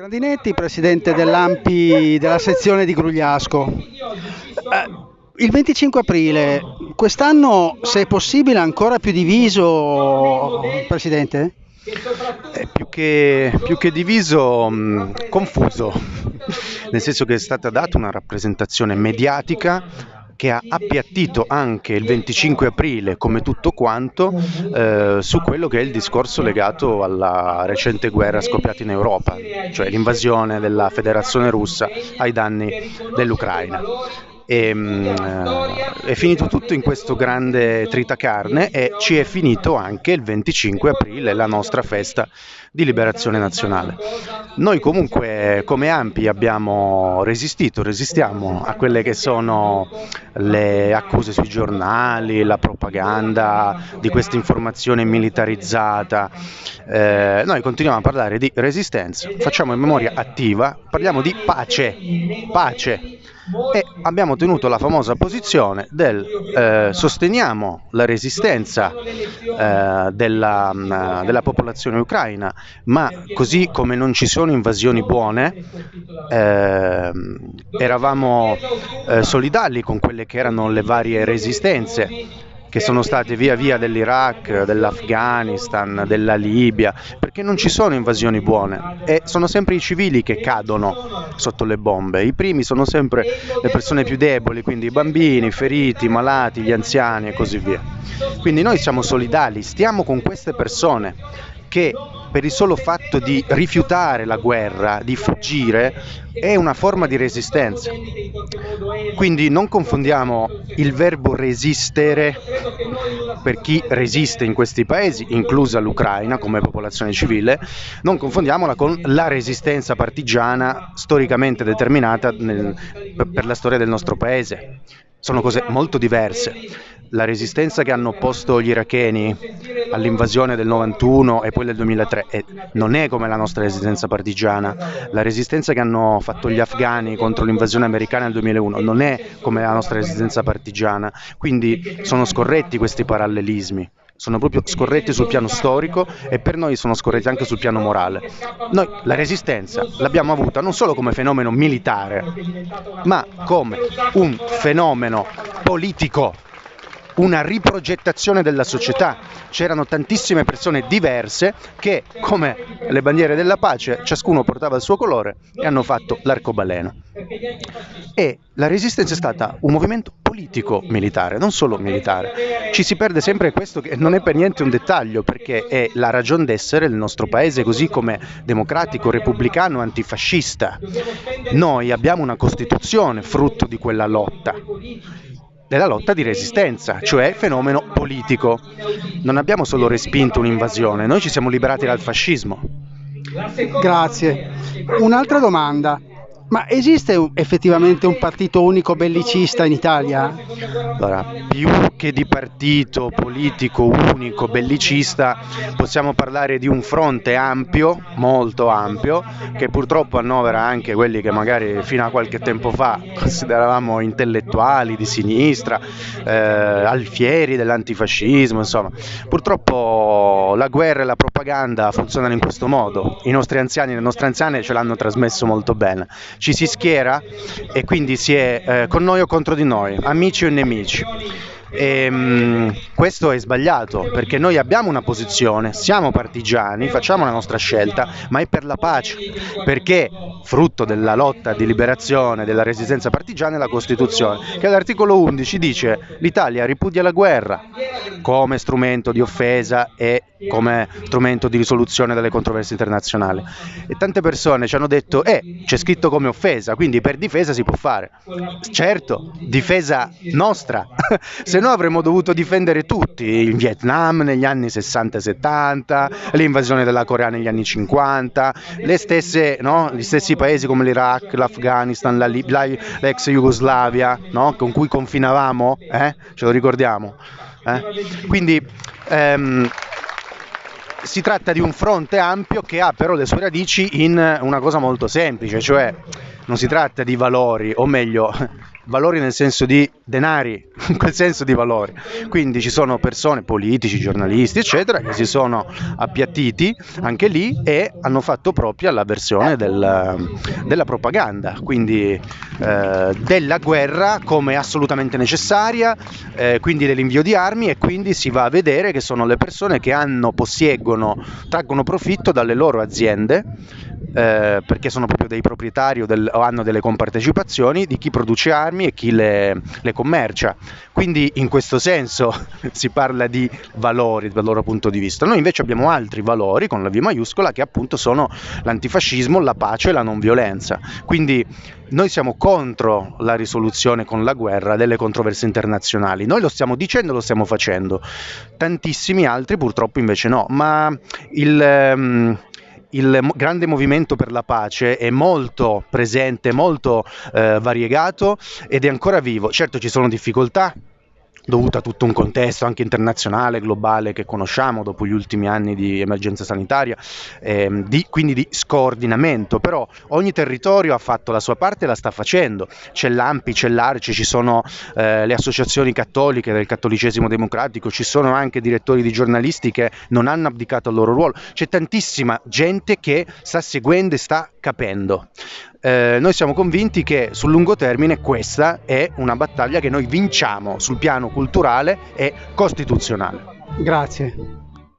Grandinetti, presidente dell'AMPI della sezione di Grugliasco. Eh, il 25 aprile, quest'anno se è possibile ancora più diviso, Presidente? Eh, più, che, più, che, diviso, mh, mm, confuso, nel senso che è stata data una rappresentazione mediatica che ha appiattito anche il 25 aprile, come tutto quanto, eh, su quello che è il discorso legato alla recente guerra scoppiata in Europa, cioè l'invasione della Federazione russa ai danni dell'Ucraina. E, mh, eh, è finito tutto in questo grande tritacarne e ci è finito anche il 25 aprile la nostra festa di liberazione nazionale. Noi comunque come Ampi abbiamo resistito, resistiamo a quelle che sono le accuse sui giornali, la propaganda di questa informazione militarizzata. Eh, noi continuiamo a parlare di resistenza, facciamo in memoria attiva, parliamo di pace, pace e abbiamo tenuto la famosa posizione del eh, sosteniamo la resistenza eh, della, mm, della, popolazione ucraina, ma così come non ci sono invasioni buone, eh, eravamo solidali con quelle che erano le varie resistenze che sono state via via dell'Iraq, dell'Afghanistan, della Libia, perché non ci sono invasioni buone e sono sempre i civili che cadono sotto le bombe. I primi sono sempre le persone più deboli, quindi i bambini, i feriti, i malati, gli anziani e così via. Quindi noi siamo solidali, stiamo con queste persone che per il solo fatto di rifiutare la guerra, di fuggire, è una forma di resistenza. Quindi non confondiamo il verbo resistere per chi resiste in questi paesi, inclusa l'Ucraina come popolazione civile, non confondiamola con la resistenza partigiana storicamente determinata nel, per la storia del nostro paese. Sono cose molto diverse la resistenza che hanno opposto gli iracheni all'invasione del 91 e poi del 2003 eh, non è come la nostra resistenza partigiana, la resistenza che hanno fatto gli afghani contro l'invasione americana nel 2001 non è come la nostra resistenza partigiana, quindi sono scorretti questi parallelismi. Sono proprio scorretti sul piano storico e per noi sono scorretti anche sul piano morale. Noi la resistenza l'abbiamo avuta non solo come fenomeno militare, ma come un fenomeno politico una riprogettazione della società. C'erano tantissime persone diverse che, come le bandiere della pace, ciascuno portava il suo colore e hanno fatto l'arcobaleno. E la resistenza è stata un movimento politico militare, non solo militare. Ci si perde sempre questo che non è per niente un dettaglio, perché è la ragione d'essere del nostro paese, così come democratico, repubblicano, antifascista. Noi abbiamo una Costituzione frutto di quella lotta della lotta di resistenza, cioè fenomeno politico. Non abbiamo solo respinto un'invasione, noi ci siamo liberati dal fascismo. Grazie. Un'altra domanda. Ma esiste effettivamente un partito unico bellicista in Italia? Allora, più che di partito politico unico bellicista, possiamo parlare di un fronte ampio, molto ampio, che purtroppo annovera anche quelli che magari fino a qualche tempo fa consideravamo intellettuali di sinistra, eh, alfieri dell'antifascismo, insomma. Purtroppo la guerra e la propaganda funzionano in questo modo. I nostri anziani e le nostre anziane ce l'hanno trasmesso molto bene ci si schiera e quindi si è eh, con noi o contro di noi, amici o nemici. E, um, questo è sbagliato perché noi abbiamo una posizione, siamo partigiani, facciamo la nostra scelta, ma è per la pace, perché frutto della lotta di liberazione della resistenza partigiana è la Costituzione, che all'articolo 11 dice l'Italia ripudia la guerra come strumento di offesa e come strumento di risoluzione delle controversie internazionali. E tante persone ci hanno detto, eh, c'è scritto come offesa, quindi per difesa si può fare. Certo, difesa nostra, se no avremmo dovuto difendere tutti, il Vietnam negli anni 60 e 70, l'invasione della Corea negli anni 50, le stesse, no? gli stessi paesi come l'Iraq, l'Afghanistan, la l'ex Jugoslavia, no? con cui confinavamo, eh? ce lo ricordiamo. Eh? Quindi ehm, si tratta di un fronte ampio che ha però le sue radici in una cosa molto semplice, cioè non si tratta di valori, o meglio, valori nel senso di denari, in quel senso di valori. Quindi ci sono persone, politici, giornalisti, eccetera, che si sono appiattiti anche lì e hanno fatto propria la versione del, della propaganda, quindi eh, della guerra come assolutamente necessaria, eh, quindi dell'invio di armi e quindi si va a vedere che sono le persone che hanno, possiegono, traggono profitto dalle loro aziende eh, perché sono proprio dei proprietari o, del, o, hanno delle compartecipazioni di chi produce armi e chi le, le, commercia. Quindi in questo senso si parla di valori dal loro punto di vista. Noi invece abbiamo altri valori con la V maiuscola che appunto sono l'antifascismo, la pace e la non violenza. Quindi noi siamo contro la risoluzione con la guerra delle controversie internazionali. Noi lo stiamo dicendo, lo stiamo facendo. Tantissimi altri purtroppo invece no, ma il... Um, il grande movimento per la pace è molto presente, molto eh, variegato ed è ancora vivo. Certo ci sono difficoltà, dovuta a tutto un contesto anche internazionale, globale che conosciamo dopo gli ultimi anni di emergenza sanitaria, ehm, di, quindi di scordinamento, però ogni territorio ha fatto la sua parte e la sta facendo, c'è l'AMPI, c'è l'ARCE, ci sono eh, le associazioni cattoliche del cattolicesimo democratico, ci sono anche direttori di giornalisti che non hanno abdicato al loro ruolo, c'è tantissima gente che sta seguendo e sta capendo eh, noi siamo convinti che sul lungo termine questa è una battaglia che noi vinciamo sul piano culturale e costituzionale. Grazie.